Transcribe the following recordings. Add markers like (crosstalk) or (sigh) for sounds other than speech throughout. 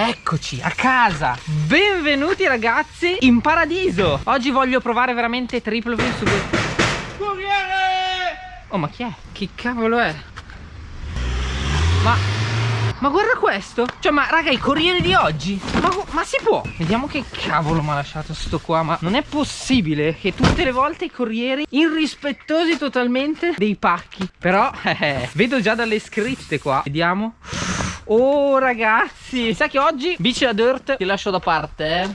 Eccoci a casa. Benvenuti ragazzi in paradiso. Oggi voglio provare veramente triple flip su Corriere! Oh ma chi è? Che cavolo è? Ma ma guarda questo. Cioè ma raga il corriere di oggi? Ma, ma, si può? Vediamo che cavolo mi ha lasciato sto qua Ma non è possibile che tutte le volte i corrieri Irrispettosi totalmente dei pacchi. Però (laughs) eh, vedo già dalle scritte qua. Vediamo Oh ragazzi. Sa che oggi bici da dirt ti lascio da parte eh?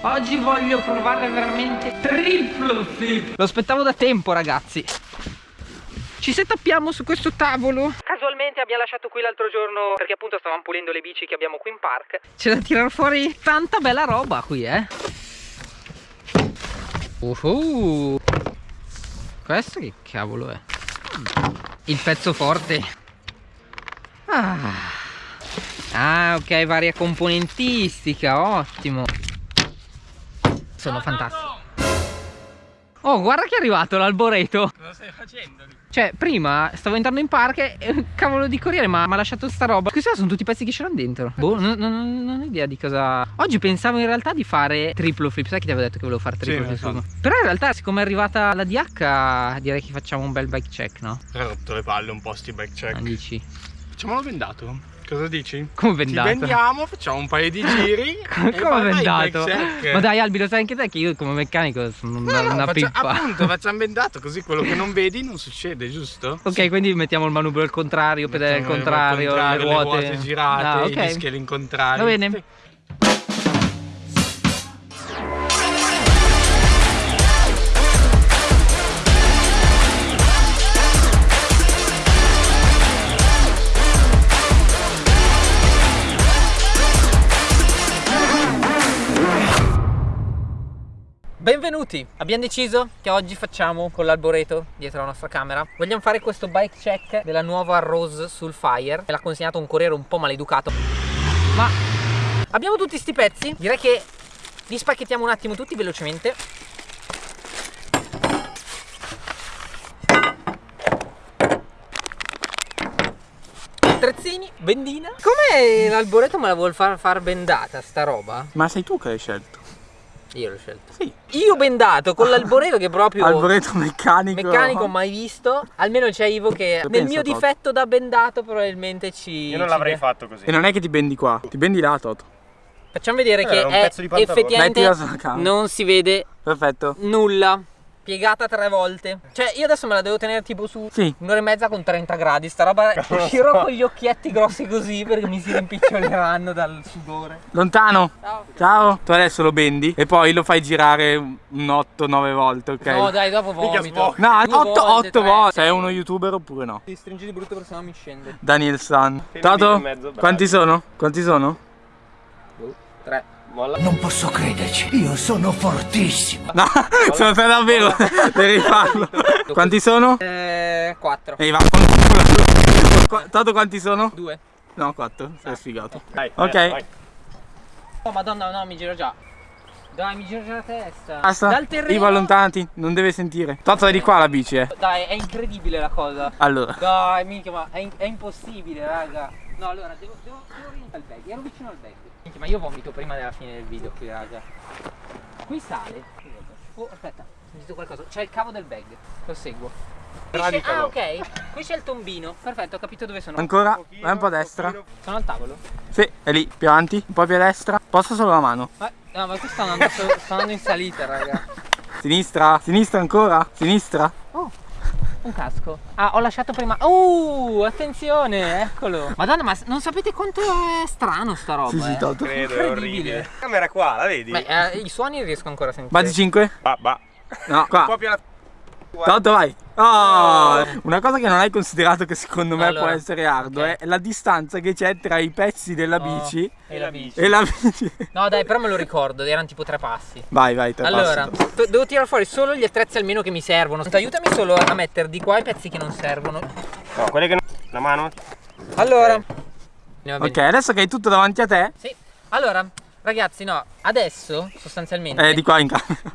Oggi voglio provare veramente triple flip. Lo aspettavo da tempo ragazzi. Ci setappiamo su questo tavolo. Casualmente abbiamo lasciato qui l'altro giorno Perché appunto stavamo pulendo le bici che abbiamo qui in park. C'è da tirare fuori tanta bella roba qui eh. Uhuh. Questo che cavolo è? Il pezzo forte. Ah, ah ok varia componentistica Ottimo Sono fantastici Oh guarda che è arrivato l'alboreto Cosa stai facendo? Cioè, prima stavo entrando in parco e cavolo di corriere ma mi ha lasciato sta roba. Questi sono tutti i pezzi che c'erano dentro. Boh, non, non, non, ho idea di cosa. Oggi pensavo in realtà di fare triplo flip. Sai che ti avevo detto che volevo fare triplo sì, flip? So. Però in realtà, siccome è arrivata la DH, direi che facciamo un bel bike check, no? Hai rotto le palle un po' sti bike check. Non dici? Facciamolo bendato. Cosa dici? Come vendato? Ci vendiamo, facciamo un paio di (laughs) giri Come vendato? Ma dai Albi lo sai anche te che io come meccanico sono una, no, no, una faccia, pippa Appunto facciamo (laughs) vendato così quello che non vedi non succede giusto? Ok quindi mettiamo il manubrio al contrario, pedale al contrario, contrario, le ruote, le ruote girate, ah, okay. i dischi all'incontrario Va bene Benvenuti! Abbiamo deciso che oggi facciamo con l'alboreto dietro la nostra camera. Vogliamo fare questo bike check della nuova Rose sul Fire Me l'ha consegnato un corriere un po' maleducato. Ma abbiamo tutti sti pezzi? Direi che li spacchettiamo un attimo tutti velocemente. Attrezzini, bendina Come l'alboreto me la vuol far, far bendata sta roba? Ma sei tu che l'hai scelto io l'ho scelto. Sì. Io bendato con (laughs) l'alboreto che proprio... Alboreto meccanico. Meccanico mai visto. Almeno c'è Ivo che Io nel mio Toto. difetto da bendato probabilmente ci... Io non l'avrei fatto così. E non è che ti bendi qua, ti bendi là Toto. Facciamo vedere eh, che è effettivamente non si vede Perfetto. nulla piegata tre volte. Cioè, io adesso me la devo tenere tipo su sì. un'ora e mezza con 30 gradi. Sta roba uscirò so. con gli occhietti grossi così perché mi si rimpiccoleranno dal sudore. Lontano. Ciao. Ciao. Tu adesso lo bendi e poi lo fai girare un 8-9 volte, ok? No, dai, dopo vomito. No, 8 volte. volte. Sei uno youtuber oppure no? Ti stringi di brutto perché sennò mi scende. Daniel San. Tato? Quanti sono? Quanti sono? 3. Molla. Non posso crederci, io sono fortissimo. No, (laughs) sono te davvero, (laughs) devi farlo. Quanti sono? Eh, quattro. Ehi, va (laughs) Tanto quanti sono? Due. No, quattro, sei ah. sfigato. Dai, ok. Vai. Oh madonna, no, mi giro già. Dai, mi giro già la testa. Basta. Dal terreno. Ivo, allontanati, non deve sentire. Tanto è di qua la bici, eh. Dai, è incredibile la cosa. Allora. Dai, minchia, ma è, è impossibile, raga. No, allora, devo, devo, devo orientare il bag. Ero vicino al bag. Minchia, ma io vomito prima della fine del video qui, raga. Qui sale. Oh, aspetta, ho sentito qualcosa. C'è il cavo del bag. Lo seguo. Ah, ok. Qui c'è il tombino. Perfetto, ho capito dove sono. Ancora? Vai un po' a destra. Sono al tavolo? Sì, è lì, più avanti, un po' più a destra. Posso solo la mano? Ma, no, ma qui sta andando, sta andando in salita, raga. Sinistra, sinistra ancora, sinistra. Oh, un casco. Ah, ho lasciato prima. Uh, attenzione, eccolo. Madonna, ma non sapete quanto è strano sta roba? Sì, sì, eh? Credo, è orribile. La camera qua, la vedi? Beh, eh, i suoni riesco ancora a sentire. Base 5? Bah, bah. No, qua. Un po' più alla... Tanto vai. Oh, una cosa che non hai considerato che secondo me allora, può essere arduo okay. è la distanza che c'è tra i pezzi della oh, bici e la bici. e la bici. No dai però me lo ricordo, erano tipo tre passi. Vai vai, tre allora, passi. Allora, devo tirare fuori solo gli attrezzi almeno che mi servono. Aiutami solo a mettere di qua i pezzi che non servono. No, quelli che non... La mano. Allora. Okay. ok, adesso che hai tutto davanti a te. Sì. Allora, ragazzi no, adesso sostanzialmente... Eh, di qua in camera.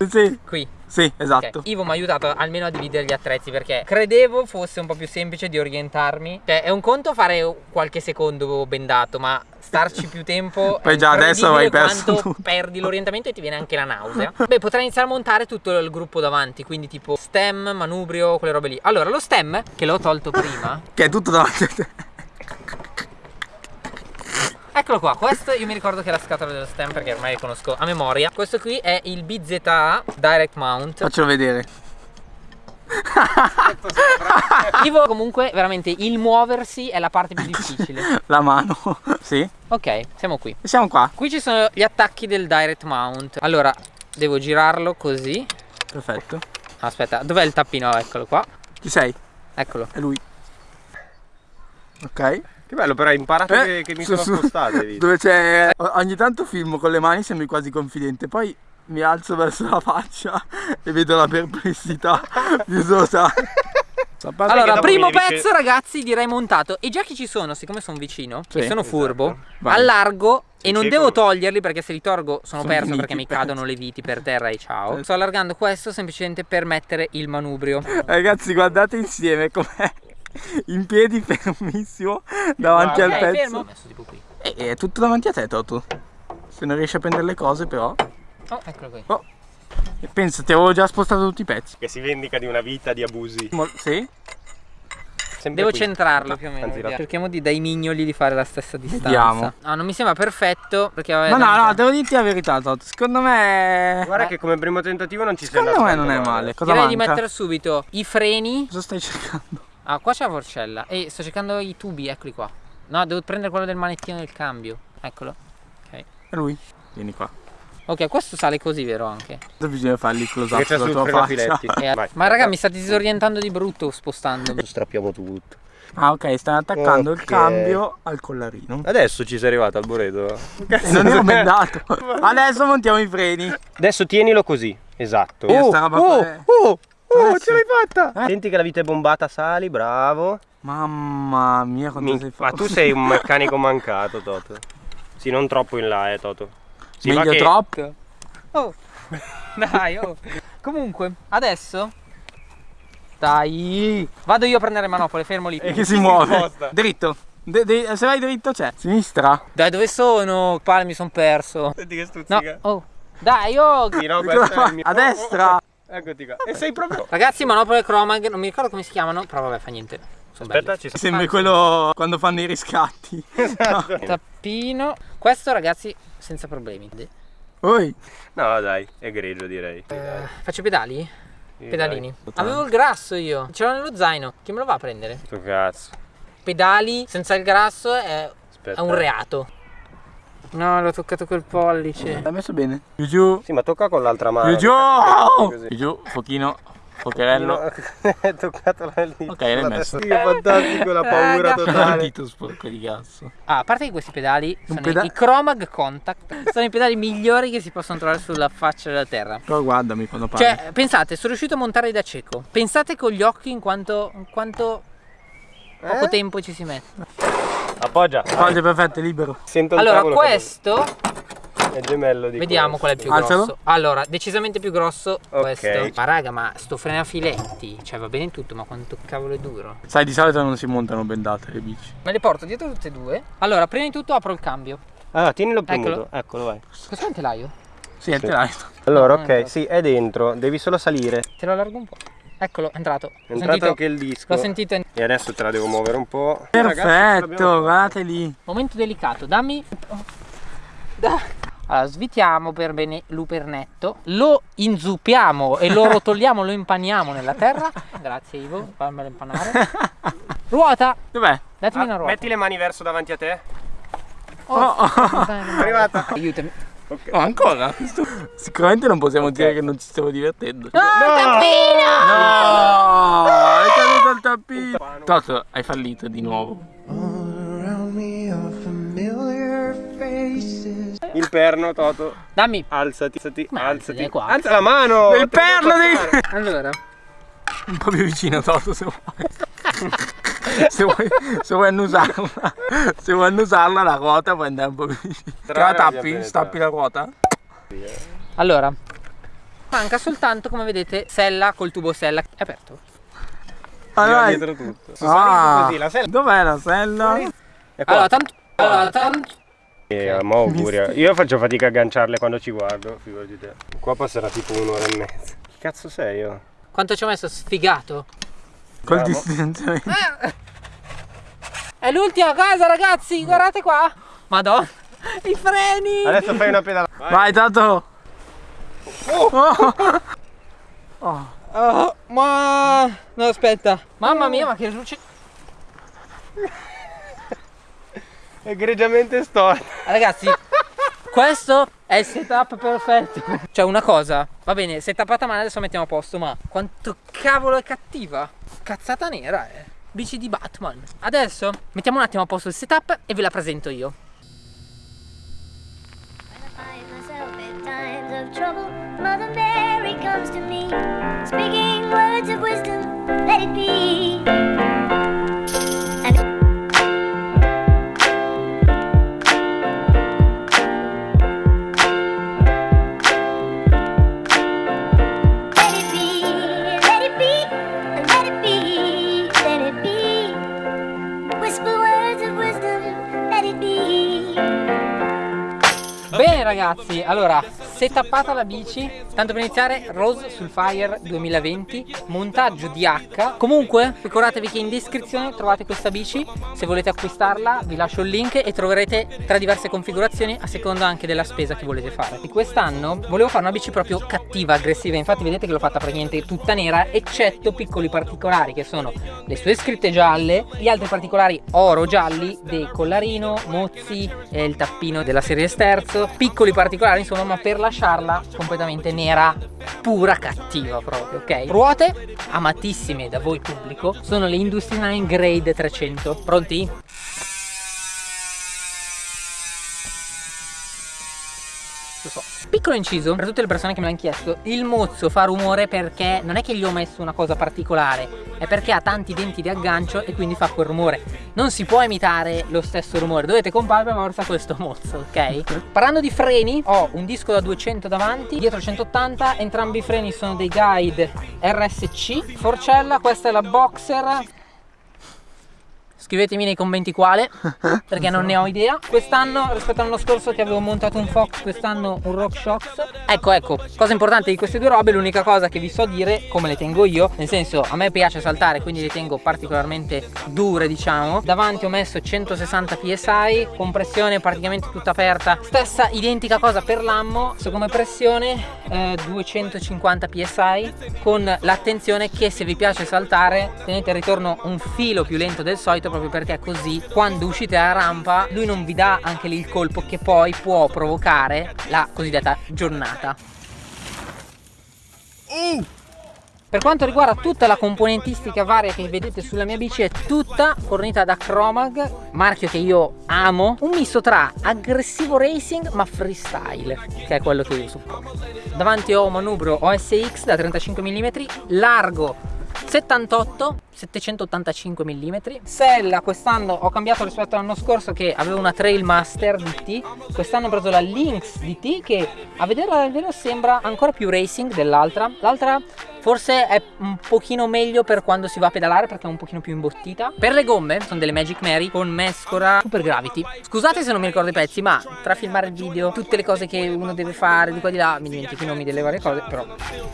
(laughs) sì. Qui Sì, esatto. Ok, Ivo mi ha aiutato almeno a dividere gli attrezzi perché credevo fosse un po' più semplice di orientarmi. Cioè, è un conto fare qualche secondo bendato, ma starci più tempo. (laughs) Poi già adesso hai perso tutto. perdi l'orientamento e ti viene anche la nausea. (laughs) Beh, potrei iniziare a montare tutto il gruppo davanti, quindi tipo stem, manubrio, quelle robe lì. Allora, lo stem, che l'ho tolto prima, Che è tutto davanti a te. Eccolo qua, questo io mi ricordo che è la scatola dello stem perché ormai conosco a memoria. Questo qui è il BZA Direct Mount. Faccelo vedere. (laughs) Ivo comunque veramente il muoversi è la parte più difficile. (laughs) La mano. (laughs) Sì. Ok, siamo qui. Siamo qua. Qui ci sono gli attacchi del Direct Mount. Allora, devo girarlo così. Perfetto. Aspetta, dov'è il tappino? Eccolo qua. Chi sei? Eccolo. È lui. Ok. Che bello, però hai imparato Eh, che, che mi su- sono spostato. (laughs) Dove c'è. Ogni tanto filmo con le mani, sembri quasi confidente. Poi mi alzo verso la faccia e vedo la perplessità (laughs) di Sosa. Allora, primo pezzo ragazzi direi montato. E già che ci sono, siccome sono vicino Sì, e sono furbo, Vai. allargo e Sì, non cieco. devo toglierli perché se li tolgo sono, Sono perso perché mi pezzi. cadono le viti per terra e ciao. Sì. Sto allargando questo semplicemente per mettere il manubrio. Ragazzi, guardate insieme com'è in piedi (laughs) fermissimo davanti Ok, al pezzo. fermo. Ho messo tipo qui. E è tutto davanti a te, Toto. Se non riesci a prendere le cose, però. Oh, eccolo qui. Oh. E pensa, ti avevo già spostato tutti i pezzi. Che si vendica di una vita di abusi. Mo- sì? Sempre Devo qui. centrarlo più o meno. Anzi, Cerchiamo di dai mignoli di fare la stessa distanza. Vediamo. No, non mi sembra perfetto perché No, no, no, devo dirti la verità, Toto. Secondo me. Guarda che come primo tentativo non ci sei Secondo me non è male. Cosa Direi di manca? mettere subito i freni. Cosa stai cercando? Ah, qua c'è la forcella. E sto cercando i tubi, eccoli qua. No, devo prendere quello del manettino del cambio. Eccolo. Ok. È lui. Vieni qua. Ok, questo sale così, vero anche? Cosa bisogna fargli il close up sulla sul tua faccia? Eh, ma raga, mi state disorientando di brutto spostandomi. Strappiamo tutto. Ah, ok, stai attaccando il Ok. cambio al collarino. Adesso ci sei arrivato al Boreto. E non ero bendato. (laughs) Adesso montiamo i freni. Adesso tienilo così. Esatto. Oh, è- oh, oh, Adesso. ce l'hai fatta. Eh? Senti che la vita è bombata, sali, bravo. Mamma mia, quanto Mi- sei Ma fatto. tu sei un (laughs) meccanico mancato, Toto. Sì, non troppo in là, eh, Toto. Sì, ma Meglio che- drop. Oh, (laughs) dai, oh. Comunque, adesso. Dai. Vado io a prendere manopole, fermo lì. E che si muove. sposta. Dritto. De- de- se vai dritto c'è. Sinistra. Dai, dove sono? Pale, mi sono perso. Senti che No, stuzzica. oh. Dai, oh. Sì, no, (laughs) questo è il mio- A destra. Eccoti qua. E sei proprio... Ragazzi, manopole Chromag, non mi ricordo come si chiamano, però vabbè, fa niente. Sono Aspetta, ci sta. Sembri quello quando fanno i riscatti. (laughs) Esatto. Tappino. Questo, ragazzi, senza problemi. Oi. No, dai, è grigio direi. Eh, faccio pedali? Sì, Pedalini. dai. Avevo il grasso io. Ce l'ho nello zaino. Chi me lo va a prendere? Sto cazzo. Pedali senza il grasso è, Aspetta. è un reato. No, l'ho toccato col pollice. L'hai messo bene. Giù giù. Sì, ma tocca con l'altra mano. Giù giù. Pochino. Pocherello. (laughs) È toccato la lì. Ok, l'hai messo. Sì, che fantastico, la paura totale. dito sporco di cazzo. Ah, a parte che questi pedali sono peda- i Chromag Contact. Sono i pedali migliori che si possono trovare sulla faccia della terra. Però guardami quando parli. Cioè, pensate, sono riuscito a montarli da cieco. Pensate con gli occhi in quanto, in quanto poco Eh? tempo ci si mette. Appoggia. Oggi è perfetto, è libero. Sento Allora, tavolo questo, è gemello di vediamo qual è il questo. più Alzalo. grosso. Allora, decisamente più grosso Ok. questo. Ma raga, ma sto frenafiletti, cioè va bene tutto, ma quanto cavolo è duro. Sai, di solito non si montano bendate le bici. Me le porto dietro tutte e due. Allora, prima di tutto apro il cambio. Ah, tienilo premuto. Eccolo. Eccolo, vai. Questo è un telaio? Sì, è il telaio. Allora, è ok, sì, è dentro. Devi solo salire. Te lo allargo un po'. Eccolo, è entrato. È entrato sentito, anche il disco. l'ho sentito. E adesso te la devo muovere un po'. Perfetto, guardate lì. Momento delicato, dammi. Da- Allora, svitiamo per bene l'upernetto, lo inzuppiamo e lo rotoliamo, lo impaniamo nella terra. Grazie Ivo, fammelo impanare. (laughs) Ruota, Dov'è? datemi Ah, una ruota. metti le mani verso davanti a te. Oh, Oh, oh. dai, non- Arrivata. Aiutami. Oh, ancora? (laughs) Sicuramente non possiamo dire che non ci stiamo divertendo. No, tappino! No! È caduto il tappino! Toto, hai fallito di nuovo. Around me are familiar faces. Il perno, Toto. Dammi. Alzati, alzati, Ma alzati. qua. Alza la mano. Il perno passare. Allora, Un po' più vicino, Toto, se vuoi. (laughs) se, vuoi se vuoi annusarla, se vuoi annusarla la ruota puoi andare un po' più vicino. Te la tappi? Stappi la ruota? allora. Manca soltanto, come vedete, sella col tubo sella. È aperto. Ah, Gira dai. dietro tutto. Ah, così, la sella dov'è la sella? è qua. Allora, tanto... Allora, tanto... Eh, mo auguri. Io faccio fatica a agganciarle quando ci guardo, figurati te. Qua passerà tipo un'ora e mezza. Che cazzo sei io? Quanto ci ho messo sfigato? Col distanziamento. È l'ultima cosa, ragazzi, guardate qua. Madonna, i freni. Adesso fai una pedalata. Vai, Tato. Oh. Oh, ma... No, aspetta. Mamma mia, ma che luce... Egregiamente storta. Ragazzi, questo è il setup perfetto. Cioè, una cosa, va bene, setupata male adesso mettiamo a posto, ma quanto cavolo è cattiva. Cazzata nera, eh. Bici di Batman. Adesso mettiamo un attimo a posto il setup e ve la presento io. trouble. Mother Mary comes to me, speaking words of wisdom. Let it be. Bene ragazzi, allora, setappata la bici, tanto per iniziare Rose sul Fire 2020, montaggio di H. Comunque, ricordatevi che in descrizione trovate questa bici, se volete acquistarla vi lascio il link e troverete tre diverse configurazioni a seconda anche della spesa che volete fare. E quest'anno volevo fare una bici proprio cattiva, aggressiva, infatti vedete che l'ho fatta praticamente tutta nera, eccetto piccoli particolari che sono le sue scritte gialle, gli altri particolari oro gialli del collarino, mozzi, eh, il tappino della serie sterzo, piccoli particolari insomma ma per lasciarla completamente nera pura cattiva proprio ok ruote amatissime da voi pubblico sono le 9 Grade 300 pronti? Lo so. Piccolo inciso per tutte le persone che me l'hanno chiesto Il mozzo fa rumore perché non è che gli ho messo una cosa particolare È perché ha tanti denti di aggancio e quindi fa quel rumore Non si può imitare lo stesso rumore Dovete comprare per forza questo mozzo, ok? (laughs) Parlando di freni Ho un disco da 200 davanti Dietro 180 Entrambi i freni sono dei guide RSC Forcella, questa è la Boxer Scrivetemi nei commenti quale, (laughs) perché non ne ho idea. Quest'anno, rispetto all'anno scorso che avevo montato un Fox, quest'anno un RockShox. Ecco, ecco, cosa importante di queste due robe, l'unica cosa che vi so dire, come le tengo io, nel senso, a me piace saltare, quindi le tengo particolarmente dure, diciamo. Davanti ho messo 160 psi, compressione praticamente tutta aperta. Stessa identica cosa per l'ammo, so come pressione eh, 250 psi, con l'attenzione che se vi piace saltare, tenete il ritorno un filo più lento del solito, proprio perché così quando uscite dalla rampa lui non vi dà anche lì il colpo che poi può provocare la cosiddetta giornata. Per quanto riguarda tutta la componentistica varia che vedete sulla mia bici è tutta fornita da Chromag, marchio che io amo, un misto tra aggressivo racing ma freestyle, che è quello che io supporto. Davanti ho un manubrio OSX da 35 mm, largo 78 785 mm sella quest'anno ho cambiato rispetto all'anno scorso che avevo una Trailmaster DT quest'anno ho preso la Lynx DT che a vederla dal vero sembra ancora più racing dell'altra. L'altra forse è un pochino meglio per quando si va a pedalare perché è un pochino più imbottita. Per le gomme sono delle Magic Mary con mescora Super Gravity. Scusate se non mi ricordo i pezzi ma tra filmare il video tutte le cose che uno deve fare di qua di là mi dimentico i nomi delle varie cose però.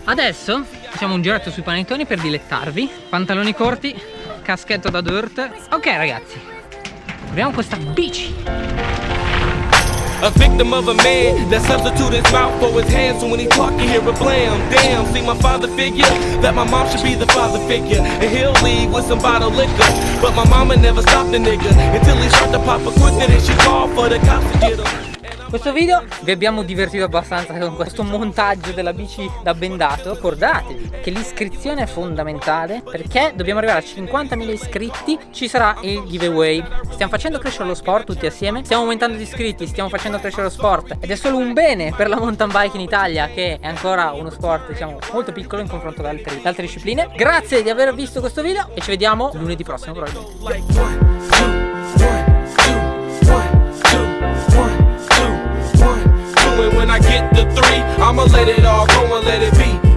Adesso facciamo un giretto sui panettoni per dilettarvi. Pantaloni corti caschetto da dirt. Ok ragazzi. Proviamo questa bici A victim of a man that substitute his mouth for his hands. So when he talk, you hear a blam. Damn, see my father figure. That my mom should be the father figure. And he'll leave with some bottle liquor. But my mama never stopped the nigga until he start to pop a quicker than she called for the cops to get him. Questo video vi abbiamo divertito abbastanza con questo montaggio della bici da bendato. Ricordatevi che l'iscrizione è fondamentale perché dobbiamo arrivare a 50.000 iscritti ci sarà il giveaway. Stiamo facendo crescere lo sport tutti assieme stiamo aumentando gli iscritti stiamo facendo crescere lo sport ed è solo un bene per la mountain bike in Italia che è ancora uno sport diciamo molto piccolo in confronto ad ad altre discipline. Grazie di aver visto questo video e ci vediamo lunedì prossimo probabilmente And when I get the three, I'ma let it all go and let it be.